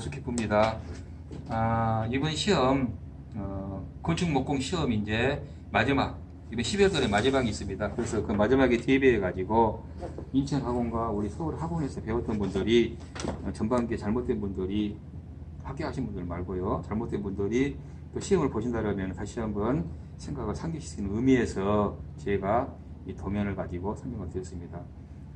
목수 기쁩니다. 아, 이번 시험 어, 건축 목공 시험 이제 마지막 이번 12월달에 마지막이 있습니다. 그래서 그 마지막에 대비해 가지고 인천 학원과 우리 서울 학원에서 배웠던 분들이 어, 전반기에 잘못된 분들이 합격하신 분들 말고요. 잘못된 분들이 또 시험을 보신다면 다시 한번 생각을 상기시키는 의미에서 제가 이 도면을 가지고 설명을 드렸습니다.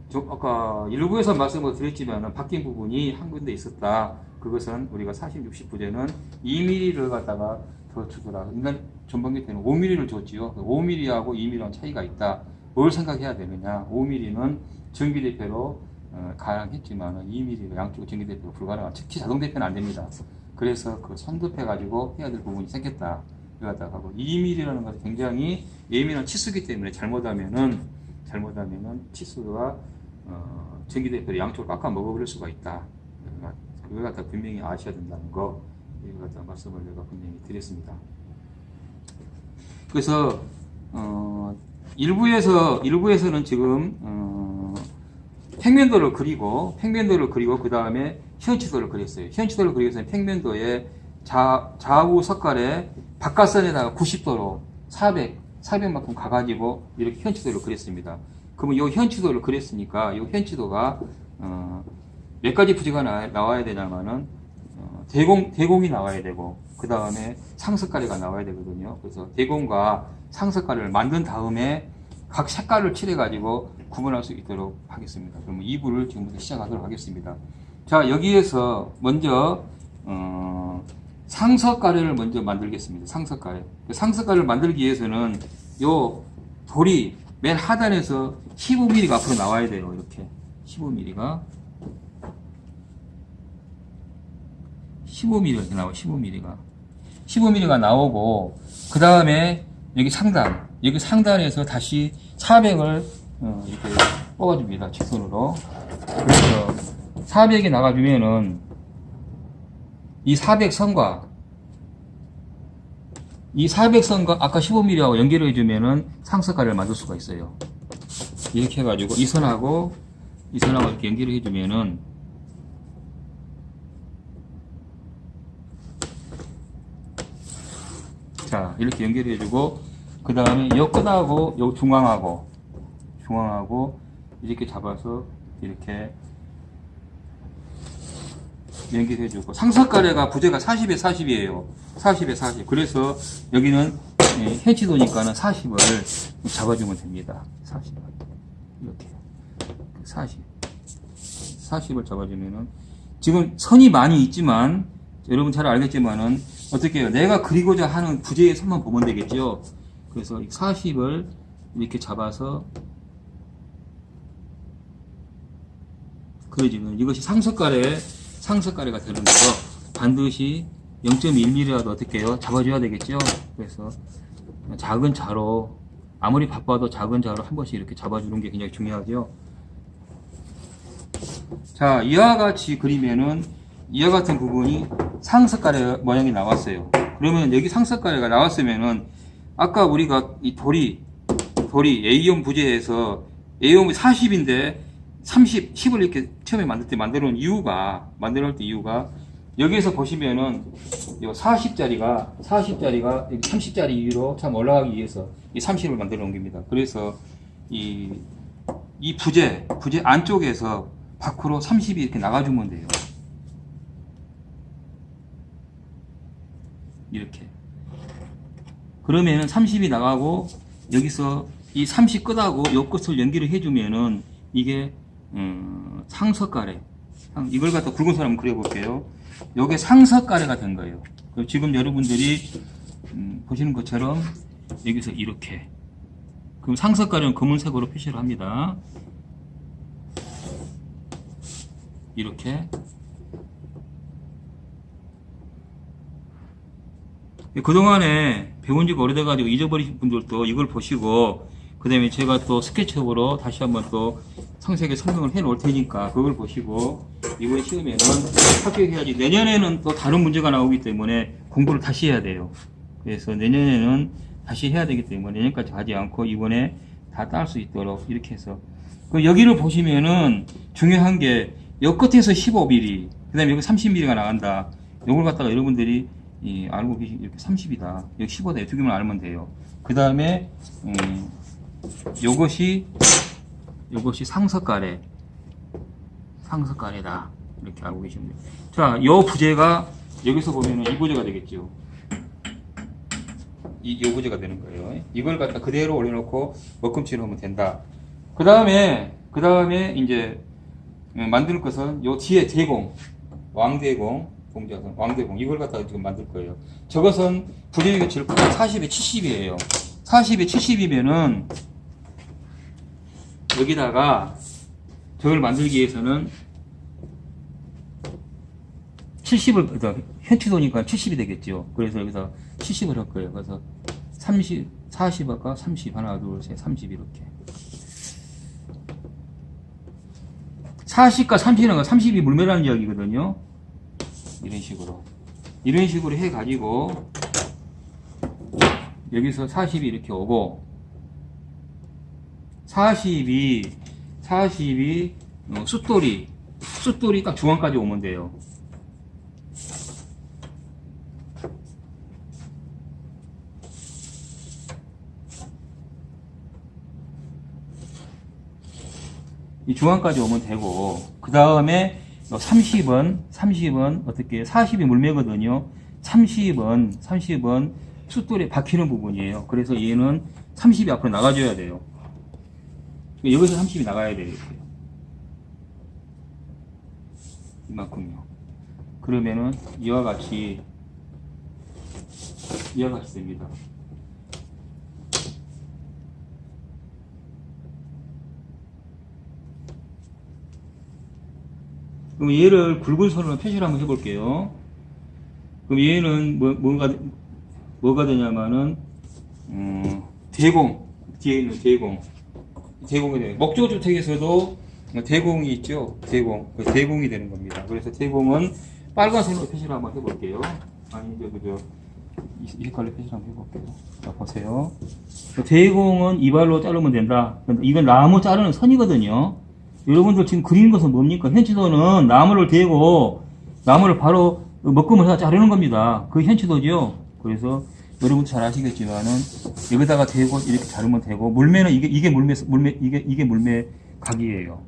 저 아까 일부에서 말씀을 드렸지만 바뀐 부분이 한 군데 있었다. 그것은 우리가 40, 60 부제는 2mm를 갖다가 더 주더라. 인간 전반기 때는 5mm를 줬지요. 5mm하고 2mm랑 차이가 있다. 뭘 생각해야 되느냐? 5mm는 전기대표로 어, 가능했지만 2mm가 양쪽 전기대표로 불가능한 특히 자동대표는 안 됩니다. 그래서 그 선급해 가지고 해야 될 부분이 생겼다. 이거다가 하고 2mm라는 것은 굉장히 예민한 치수기 때문에 잘못하면은 잘못하면은 치수가 어, 전기대표를 양쪽으로 깎아 먹어버릴 수가 있다. 그걸 갖다 분명히 아셔야 된다는 거 이걸 갖다 말씀을 내가 분명히 드렸습니다. 그래서 어, 일부에서 일부에서는 지금 어, 평면도를 그리고 평면도를 그리고 그 다음에 현치도를 그렸어요. 현치도를 그리기 위해서 평면도에 좌, 좌우 석갈에 바깥선에다가 90도로 400, 400만큼 가가지고 이렇게 현치도를 그렸습니다. 그러면 이 현치도를 그렸으니까 이 현치도가 어, 몇 가지 부지가 나, 와야 되냐면은 어, 대공 대공이 나와야 되고 그 다음에 상석가래가 나와야 되거든요. 그래서 대공과 상석가래를 만든 다음에 각 색깔을 칠해 가지고 구분할 수 있도록 하겠습니다. 그러면 2부를 지금부터 시작하도록 하겠습니다. 자 여기에서 먼저 어, 상석가래를 먼저 만들겠습니다. 상석가래. 상석가래를 만들기 위해서는 요 돌이 맨 하단에서 15mm가 앞으로 나와야 돼요. 이렇게 15mm가 15mm 이렇게 나와 15mm가. 15mm가 나오고 그 다음에 여기 상단 여기 상단에서 다시 400을 어, 이렇게 뽑아줍니다 직선으로. 그래서 400이 나가주면은 이 400선과 이 400선과 아까 15mm하고 연결을 해주면은 상석가를 만들 수가 있어요. 이렇게 해가지고 이 선하고 이 선하고 이렇게 연결을 해주면은 자 이렇게 연결해주고 그 다음에 요 끝하고 요 중앙하고 중앙하고 이렇게 잡아서 이렇게 연결해주고 상석가래가 부재가 40에 40이에요. 40에 40 그래서 여기는 해치도니까는 40을 잡아주면 됩니다. 40 이렇게. 40 40을 잡아주면은 지금 선이 많이 있지만 여러분 잘 알겠지만은 어떻게 해요 내가 그리고자 하는 부재의 선만 보면 되겠죠 그래서 40을 이렇게 잡아서 그려지면 이것이 상석가래 상석가래가 되는 거죠. 반드시 0.1mm라도 어떻게 해요? 잡아줘야 되겠죠? 그래서 작은 자로 아무리 바빠도 작은 자로 한 번씩 이렇게 잡아주는 게 굉장히 중요하죠. 자, 이와 같이 그리면은 이와 같은 부분이 상석가래 모양이 나왔어요. 그러면 여기 상석가래가 나왔으면은 아까 우리가 이 돌이 돌이 A형 부재에서 A형이 40인데 30, 10을 이렇게 처음에 만들 때 만들어 놓은 이유가, 만들어 놓을 때 이유가, 여기에서 보시면은, 이 40짜리가, 40짜리가 30짜리 이유로 참 올라가기 위해서 이 30을 만들어 놓은 겁니다. 그래서 이, 이 부재, 부재 안쪽에서 밖으로 30이 이렇게 나가주면 돼요. 이렇게. 그러면은 30이 나가고, 여기서 이 30 끝하고 요 끝을 연기를 해주면은 이게 음, 상석가래. 이걸 갖다 굵은 선 한번 그려볼게요. 이게 상석가래가 된 거예요. 지금 여러분들이 음, 보시는 것처럼 여기서 이렇게. 그럼 상석가래는 검은색으로 표시를 합니다. 이렇게 그동안에 배운 지가 오래돼가지고 잊어버리신 분들도 이걸 보시고 그 다음에 제가 또 스케치업으로 다시 한번 또 상세하게 설명을 해 놓을 테니까 그걸 보시고 이번 시험에는 합격해야지. 내년에는 또 다른 문제가 나오기 때문에 공부를 다시 해야 돼요. 그래서 내년에는 다시 해야 되기 때문에 내년까지 하지 않고 이번에 다딸수 있도록 이렇게 해서. 그 여기를 보시면은 중요한 게여 끝에서 15mm 그 다음에 여기 30mm가 나간다. 요걸 갖다가 여러분들이 이, 알고 계시 이렇게 30이다. 여기 15다. 두 개만 알면 돼요. 그 다음에, 음, 요것이, 요것이 상석가래. 상석가래다. 이렇게 알고 계시면 돼요. 자, 요 부재가 여기서 보면은 이 부재가 되겠죠. 이, 요 부재가 되는 거예요. 이걸 갖다 그대로 올려놓고 먹금치를 하면 된다. 그 다음에, 그 다음에 이제, 음, 만들 것은 요 뒤에 대공, 왕대공, 공자선, 왕대공, 이걸 갖다가 지금 만들 거예요. 저것은 제일 크고 40에 70이에요. 40에 70이면은, 여기다가 저걸 만들기 위해서는 70을, 현치도니까 70이 되겠죠. 그래서 여기서 70을 할 거예요. 그래서 30, 40 아까 30, 하나, 둘, 셋, 30 이렇게. 40과 30은 30이 물매라는 이야기거든요. 이런 식으로. 이런 식으로 해가지고, 여기서 40이 이렇게 오고, 40이, 40이, 어, 숫돌이, 숫돌이 딱 중앙까지 오면 돼요. 이 중앙까지 오면 되고 그 다음에 30은 30은 어떻게 40이 물매거든요. 30은 30은 숫돌에 박히는 부분이에요. 그래서 얘는 30이 앞으로 나가줘야 돼요. 여기서 30이 나가야 돼요 이렇게 이만큼요. 그러면은 이와 같이 이와 같이 됩니다 그럼 얘를 굵은 선으로 표시를 한번 해볼게요. 그럼 얘는 뭐, 뭐가, 뭐가 되냐면은, 음, 대공. 뒤에 있는 대공. 대공이 돼요. 목조주택에서도 대공이 있죠. 대공. 그 대공이 되는 겁니다. 그래서 대공은 빨간 선으로 표시를 한번 해볼게요. 아니, 저, 그저, 이, 이 색깔로 표시를 한번 해볼게요. 자, 보세요. 그 대공은 이발로 자르면 된다. 이건 나무 자르는 선이거든요. 여러분들 지금 그리는 것은 뭡니까? 현치도는 나무를 대고 나무를 바로 먹금을 해서 자르는 겁니다. 그 현치도죠. 그래서 여러분도 잘 아시겠지만은 여기다가 대고 이렇게 자르면 되고 물매는 이게 이게 물매 물매 이게 이게 물매 각이에요.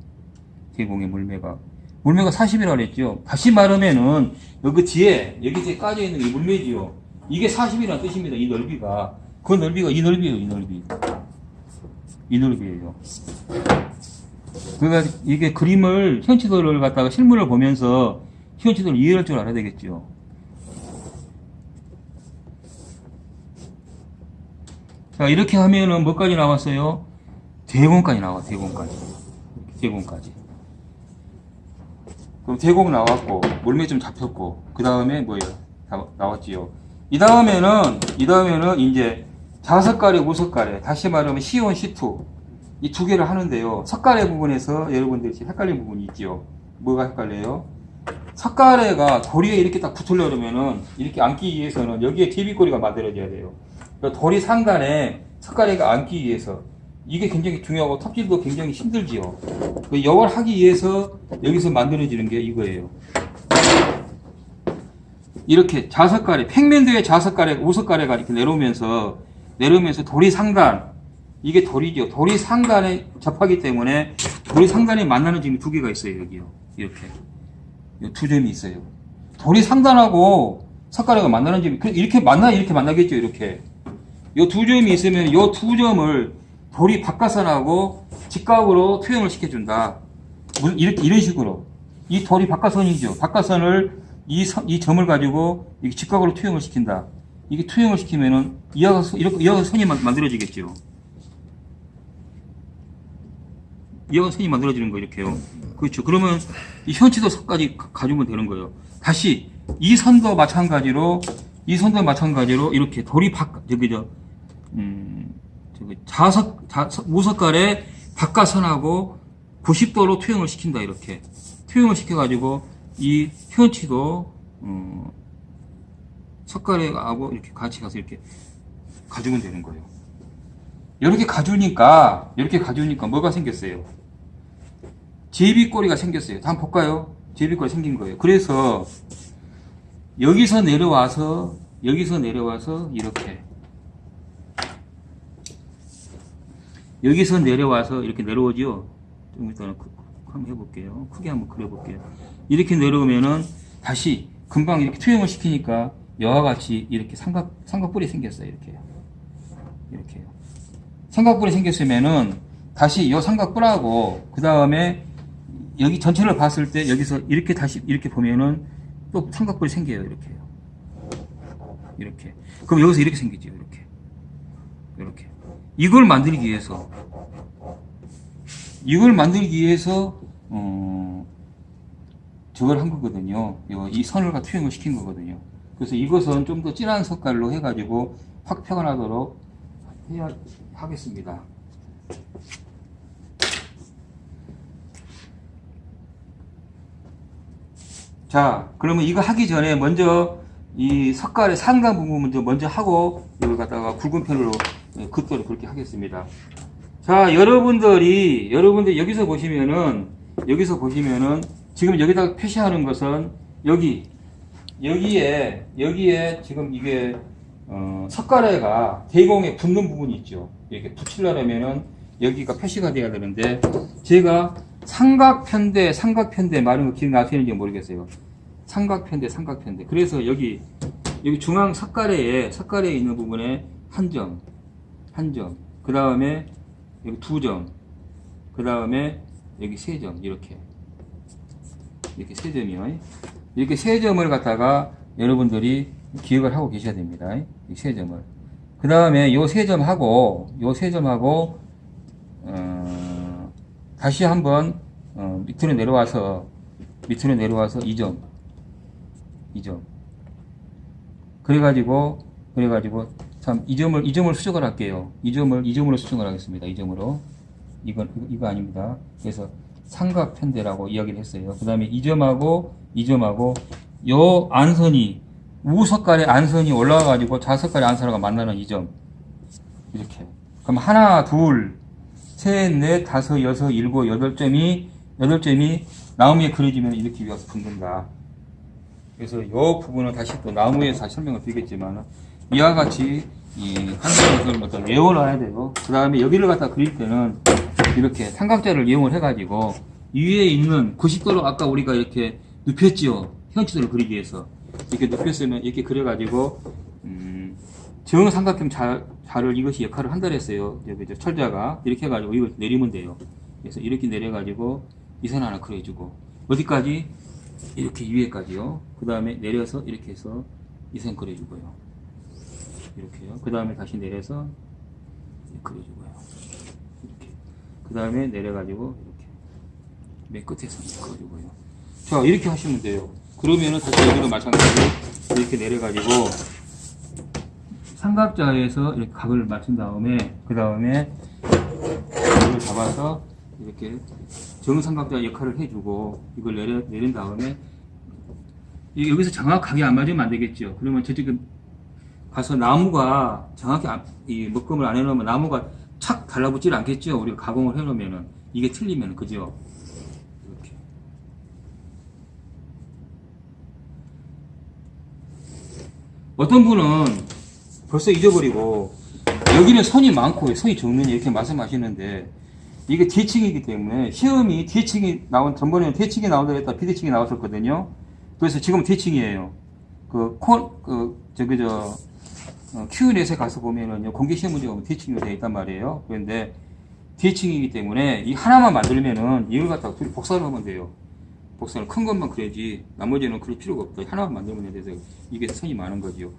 대공의 물매가 물매가 40이라고 그랬죠. 다시 말하면은 여기 뒤에 여기 뒤에 까져 있는 이 물매지요. 이게 40이라는 뜻입니다. 이 넓이가 그 넓이가 이 넓이에요. 이 넓이 이 넓이에요. 그러니까 이게 그림을 현치도를 갖다가 실물을 보면서 현치도를 이해할 줄 알아야 되겠죠. 자 이렇게 하면은 뭐까지 나왔어요? 대공까지 나와 대공까지 대공까지. 그럼 대공 나왔고 물매 좀 잡혔고 그 다음에 뭐예요? 다 나왔지요. 이 다음에는 이 다음에는 이제 자석가래 우석가래 다시 말하면 C1, C2 이 두 개를 하는데요. 석가래 부분에서 여러분들이 헷갈린 부분이 있죠. 뭐가 헷갈려요? 석가래가 도리에 이렇게 딱 붙으려면은 이렇게 앉기 위해서는 여기에 DB꼬리가 만들어져야 돼요. 그러니까 도리 상단에 석가래가 앉기 위해서 이게 굉장히 중요하고 톱질도 굉장히 힘들지요. 그 이걸 하기 위해서 여기서 만들어지는 게 이거예요. 이렇게 자석가래, 평면도의 자석가래, 우석가래가 이렇게 내려오면서 내려오면서 도리 상단 이게 돌이죠. 돌이 상단에 접하기 때문에 돌이 상단에 만나는 점이 두 개가 있어요. 여기요. 이렇게. 두 점이 있어요. 돌이 상단하고 석가래가 만나는 점이 그 이렇게 만나 이렇게 만나겠죠. 이렇게. 이 두 점이 있으면 이 두 점을 돌이 바깥선하고 직각으로 투영을 시켜준다. 이렇게 이런 식으로 이 돌이 바깥선이죠. 바깥선을 이, 선, 이 점을 가지고 직각으로 투영을 시킨다. 이게 투영을 시키면은 이하가 이렇게 이하가 선이 만들어지겠죠. 이하가 선이 만들어지는 거 이렇게요. 그렇죠. 그러면 이 현치도 선까지 가지면 되는 거예요. 다시 이 선도 마찬가지로 이 선도 마찬가지로 이렇게 돌이 바 저기 저 음, 저기 자석 자, 우석깔에 바깥선하고 90도로 투영을 시킨다 이렇게 투영을 시켜가지고 이 현치도 어, 석가래하고 이렇게 같이 가서 이렇게 가지면 되는 거예요. 이렇게 가주니까 이렇게 가주니까 뭐가 생겼어요? 제비꼬리가 생겼어요. 한번 볼까요? 제비꼴 생긴 거예요. 그래서 여기서 내려와서 여기서 내려와서 이렇게 여기서 내려와서 이렇게 내려오죠. 좀 이따 크- 한번 해볼게요. 크게 한번 그려볼게요. 이렇게 내려오면은 다시 금방 이렇게 투영을 시키니까 여와 같이 이렇게 삼각 삼각뿔이 생겼어요. 이렇게요. 이렇게요. 삼각뿔이 생겼으면은 다시 이 삼각뿔하고 그 다음에 여기 전체를 봤을 때 여기서 이렇게 다시 이렇게 보면은 또 삼각뿔이 생겨요. 이렇게요. 이렇게. 그럼 여기서 이렇게 생기죠. 이렇게. 이렇게. 이걸 만들기 위해서 이걸 만들기 위해서 어, 저걸 한 거거든요. 요- 이 선을 가 투영을 시킨 거거든요. 그래서 이것은 좀 더 진한 색깔로 해가지고 확 표현하도록 해야 하겠습니다. 자, 그러면 이거 하기 전에 먼저 이 석갈의 상단 부분 먼저 먼저 하고 이걸 갖다가 굵은 편으로 예, 긋도록 그렇게 하겠습니다. 자, 여러분들이 여러분들 여기서 보시면은 여기서 보시면은 지금 여기다가 표시하는 것은 여기 여기에 여기에 지금 이게 어, 석가래가 대공에 붙는 부분이 있죠. 이렇게 붙이려면은 여기가 표시가 돼야 되는데 제가 삼각편대 삼각편대 말은 거 기억나시는지 모르겠어요. 삼각편대 삼각편대. 그래서 여기 여기 중앙 석가래에 석가래에 있는 부분에 한 점, 한 점. 그 다음에 여기 두 점. 그 다음에 여기 세 점. 이렇게 이렇게 세 점이요. 이렇게 세 점을 갖다가 여러분들이 기억을 하고 계셔야 됩니다. 이 세 점을. 그 다음에 요 세 점하고 요 세 점하고 어, 다시 한번 어, 밑으로 내려와서 밑으로 내려와서 이 점, 이 점. 그래가지고 그래가지고 참이 점을 이 점을 수정을 할게요. 이 점을 이 점으로 수정을 하겠습니다. 이 점으로 이건 이거, 아닙니다. 그래서 삼각 편대라고 이야기를 했어요. 그 다음에 이 점하고 이 점하고 요 안선이 우석깔의 안선이 올라와가지고 좌석깔의 안선하고 만나는 이 점. 이렇게. 그럼 하나, 둘, 셋, 넷, 다섯, 여섯, 일곱, 여덟 점이 여덟 점이 나무에 그려지면 이렇게 위에서 붙는다. 그래서 이 부분은 다시 또 나무에서 다시 설명을 드리겠지만 이와 같이 이 한국을 어떤 외워를 해야 되고 그 다음에 여기를 갖다 그릴 때는 이렇게 삼각자를 이용을 해가지고 이 위에 있는 90도로 아까 우리가 이렇게 눕혔지요. 현지도를 그리기 위해서. 이렇게 눕혔으면 이렇게 그려가지고 음, 정삼각형 자, 자를 이것이 역할을 한다 했어요. 여기 이제 철자가 이렇게 해가지고 이걸 내리면 돼요. 그래서 이렇게 내려가지고 이선 하나 그려주고 어디까지? 이렇게 위에까지요. 그 다음에 내려서 이렇게 해서 이선 그려주고요. 이렇게요. 그 다음에 다시 내려서 그려주고요. 이렇게. 그 다음에 내려가지고 이렇게 맨 끝에서 그려주고요. 자 이렇게 하시면 돼요. 그러면은 다시 여기도 마찬가지로 이렇게 내려가지고 삼각자에서 이렇게 각을 맞춘 다음에 그 다음에 이걸 잡아서 이렇게 정삼각자 역할을 해주고 이걸 내려, 내린 다음에 이- 여기서 정확하게 안 맞으면 안 되겠죠. 그러면 저쪽에 가서 나무가 정확히 안- 이 묶음을 안 해놓으면 나무가 착 달라붙질 않겠죠. 우리가 가공을 해놓으면은 이게 틀리면 그죠. 이렇게. 어떤 분은 벌써 잊어버리고 여기는 선이 많고 선이 적느냐 이렇게 말씀하시는데 이게 뒤층이기 때문에 시험이 뒤층이 나온 전번에는 뒤층이 나온다 했다 비뒤층이 나왔었거든요. 그래서 지금 뒤층이에요. 그 코, 그 저기 저 어, Q&A에 가서 보면은요 공개 시험 문제가 뒤층으로 되어 있단 말이에요. 그런데 뒤층이기 때문에 이 하나만 만들면은 이걸 갖다가 둘이 복사를 하면 돼요. 복사를 큰 것만 그려야지 나머지는 그릴 필요가 없다. 하나만 만들면 돼서 이게 선이 많은 거지요.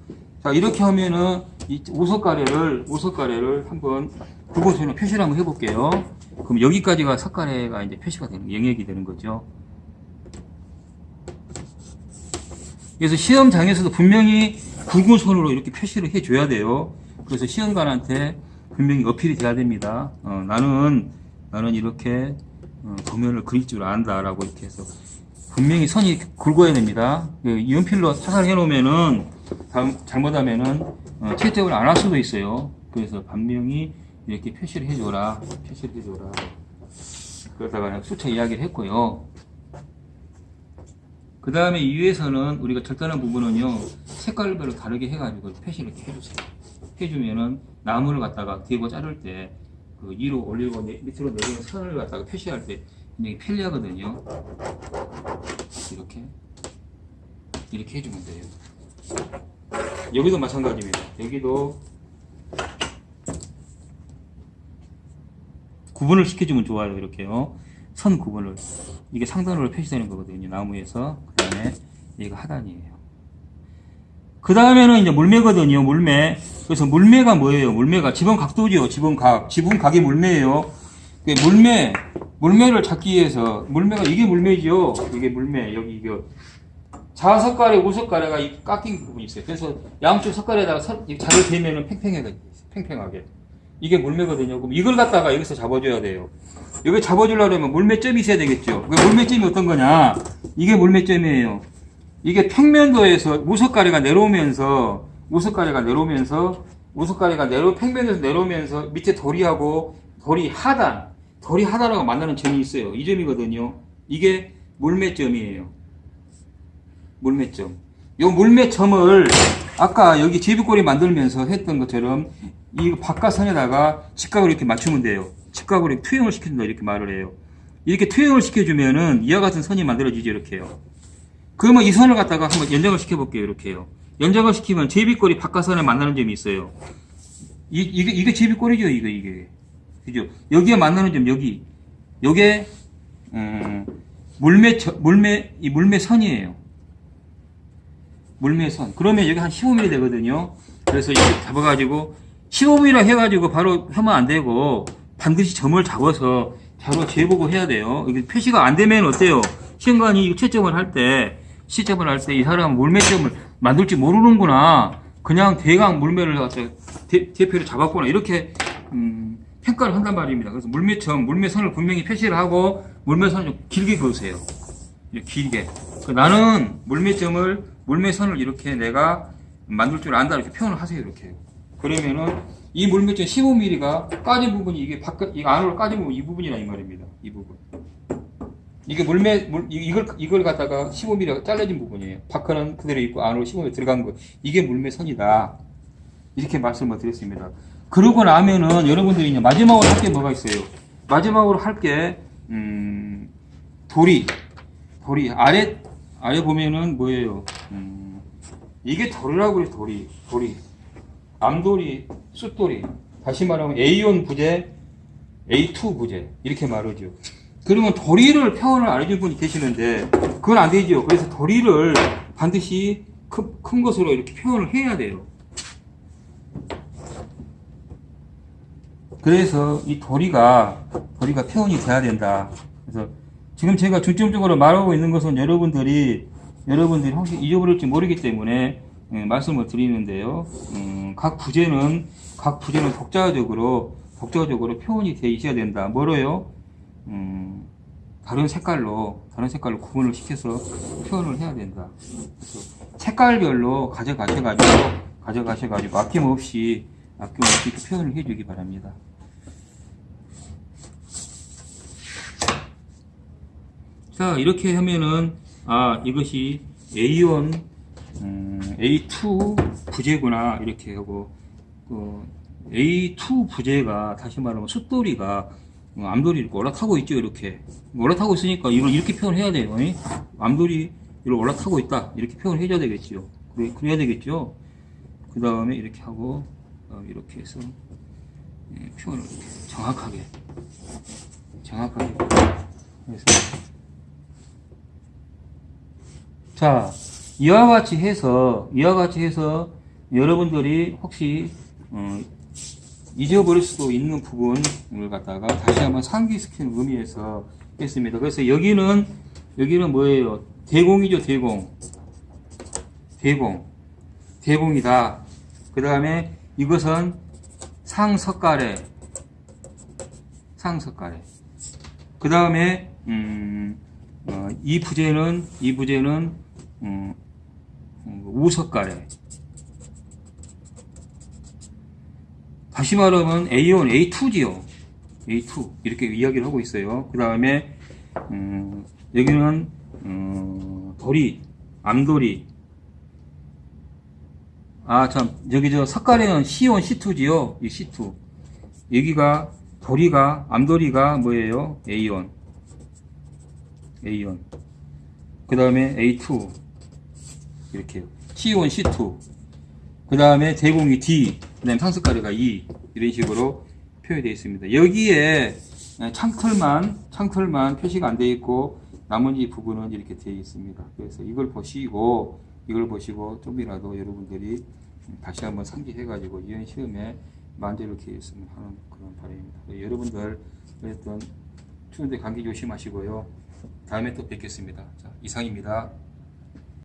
자 이렇게 하면은 이 오석가래를 오석가래를 한번 그곳에는 표시를 한번 해볼게요. 그럼 여기까지가 석가래가 이제 표시가 되는 영역이 되는 거죠. 그래서 시험장에서도 분명히 굵은 손으로 이렇게 표시를 해줘야 돼요. 그래서 시험관한테 분명히 어필이 돼야 됩니다. 어, 나는 나는 이렇게 어, 도면을 그릴 줄 안다라고 이렇게 해서 분명히 선이 굵어야 됩니다. 그 연필로 사살해 놓으면은 잘못하면은 어, 채점을 안 할 수도 있어요. 그래서 분명히 이렇게 표시를 해줘라, 표시를 해줘라. 그러다가 수차 이야기를 했고요. 그 다음에 이 위에서는 우리가 절단한 부분은요 색깔별로 다르게 해가지고 표시를 이렇게 해주세요. 해주면은 나무를 갖다가 대고 자를 때 그 위로 올리고 내- 밑으로 내리는 선을 갖다가 표시할 때 굉장히 편리하거든요. 이렇게 이렇게 해주면 돼요. 여기도 마찬가지입니다. 여기도 구분을 시켜주면 좋아요. 이렇게요. 선 구분을. 이게 상단으로 표시되는 거거든요. 나무에서. 그 다음에 얘가 하단이에요. 그 다음에는 이제 물매거든요. 물매. 그래서 물매가 뭐예요? 물매가 지붕 각도죠. 지붕 각. 지붕 각이 물매예요. 그 물매, 물매를 찾기 위해서 물매가 이게 물매죠. 이게 물매. 여기 이거 좌석가래, 우석가래가 이 깎인 부분이 있어요. 그래서 양쪽 석가래에다가 자를 대면은 팽팽하게, 팽팽하게. 이게 물매거든요. 그럼 이걸 갖다가 여기서 잡아줘야 돼요. 여기 잡아주려면 물매점이 있어야 되겠죠. 그 물매점이 어떤 거냐? 이게 물매점이에요. 이게 평면도에서 우석가래가 내려오면서, 우석가래가 내려오면서, 우석가래가 내려, 평면에서 내려오면서 밑에 도리하고 도리 하단, 도리 하단하고 만나는 점이 있어요. 이 점이거든요. 이게 물매점이에요. 물매점. 요 물매점을 아까 여기 제비꼬리 만들면서 했던 것처럼 이 바깥선에다가 직각을 이렇게 맞추면 돼요. 직각으로 투영을 시켜준다 이렇게 말을 해요. 이렇게 투영을 시켜주면은 이와 같은 선이 만들어지죠 이렇게요. 그러면 이 선을 갖다가 한번 연장을 시켜볼게요 이렇게요. 연장을 시키면 제비꼬리 바깥선에 만나는 점이 있어요. 이, 이게 이게 제비꼬리죠 이거 이게 그죠? 여기에 만나는 점 여기 요게 음, 물매 물매 이 물매선이에요. 물매선. 그러면 여기 한 15mm 되거든요. 그래서 이렇게 잡아가지고 15mm 해가지고 바로 하면 안 되고 반드시 점을 잡아서 바로 재보고 해야 돼요. 이게 표시가 안 되면 어때요? 시험관이 채점을 할 때, 시점을 할 때 이 사람은 물매점을 만들지 모르는구나. 그냥 대강 물매를 갖다 대, 대표를 잡았구나. 이렇게, 음, 평가를 한단 말입니다. 그래서 물매점, 물매선을 분명히 표시를 하고 물매선을 좀 길게 그으세요. 길게. 그 나는 물매점을 물매선을 이렇게 내가 만들 줄 안다 이렇게 표현을 하세요 이렇게. 그러면은 이 물매점 15mm가 까진 부분이 이게 바깥 이 안으로 까진 부분 이 부분이라 이 말입니다. 이 부분. 이게 물매 물 이- 이걸 이걸 갖다가 15mm가 잘라진 부분이에요. 바깥은 그대로 있고 안으로 15mm 들어간 거. 이게 물매선이다. 이렇게 말씀을 드렸습니다. 그러고 나면은 여러분들이 이제 마지막으로 할 게 뭐가 있어요? 마지막으로 할게 음, 도리 도리 아래 아래 보면은 뭐예요? 음, 이게 도리라고 그래요 도리 도리 암도리 숫도리 다시 말하면 A1 부재 A2 부재 이렇게 말하죠. 그러면 도리를 표현을 안 해준 분이 계시는데 그건 안 되죠. 그래서 도리를 반드시 큰, 큰 것으로 이렇게 표현을 해야 돼요. 그래서 이 도리가 도리가 표현이 돼야 된다. 그래서 지금 제가 중점적으로 말하고 있는 것은 여러분들이 여러분들이 혹시 잊어버릴지 모르기 때문에 예, 말씀을 드리는데요. 음, 각 부제는 각 부제는 독자적으로 독자적으로 표현이 돼 있어야 된다. 뭐로요? 음, 다른 색깔로 다른 색깔로 구분을 시켜서 표현을 해야 된다. 색깔별로 가져가셔가지고 가져가셔가지고 아낌없이 아낌없이 표현을 해주기 바랍니다. 자 이렇게 하면은 아 이것이 A1 음, A2 부재구나 이렇게 하고 그 A2 부재가 다시 말하면 숫돌이가 어, 암돌이 이렇게 올라타고 있죠 이렇게. 올라타고 있으니까 이걸 이렇게 표현해야 돼요. 이? 암돌이 이렇게 올라타고 있다. 이렇게 표현을 해줘야 되겠죠 그래, 그래야 되겠죠? 그 다음에 이렇게 하고 어, 이렇게 해서 예, 표현을 이렇게 정확하게 정확하게 해서 자, 이와 같이 해서, 이와 같이 해서 여러분들이 혹시, 어, 잊어버릴 수도 있는 부분을 갖다가 다시 한번 상기시키는 의미에서 했습니다. 그래서 여기는, 여기는 뭐예요? 대공이죠, 대공. 대공. 대공이다. 그 다음에 이것은 상석가래. 상석가래. 그 다음에, 음, 어, 이 부제는, 이 부제는, 음, 음, 우석가래. 다시 말하면 A1, A2지요. A2. 이렇게 이야기를 하고 있어요. 그 다음에, 음, 여기는 어, 도리, 암도리. 아, 참, 여기 저 석가래는 C1, C2지요? 이 C2. 여기가, 도리가, 암도리가 뭐예요? A1. A1. 그 다음에 A2. 이렇게요. C1, C2. 그 다음에 대공이 D. 그 다음에 상습가래가 E. 이런 식으로 표현되어 있습니다. 여기에 창틀만, 창틀만 표시가 안 되어 있고, 나머지 부분은 이렇게 되어 있습니다. 그래서 이걸 보시고, 이걸 보시고, 좀이라도 여러분들이 다시 한번 상기해 가지고, 이런 시험에 만족을 기했으면 하는 그런 바람입니다. 여러분들, 어쨌든, 추운데 감기 조심하시고요. 다음에 또 뵙겠습니다. 자, 이상입니다.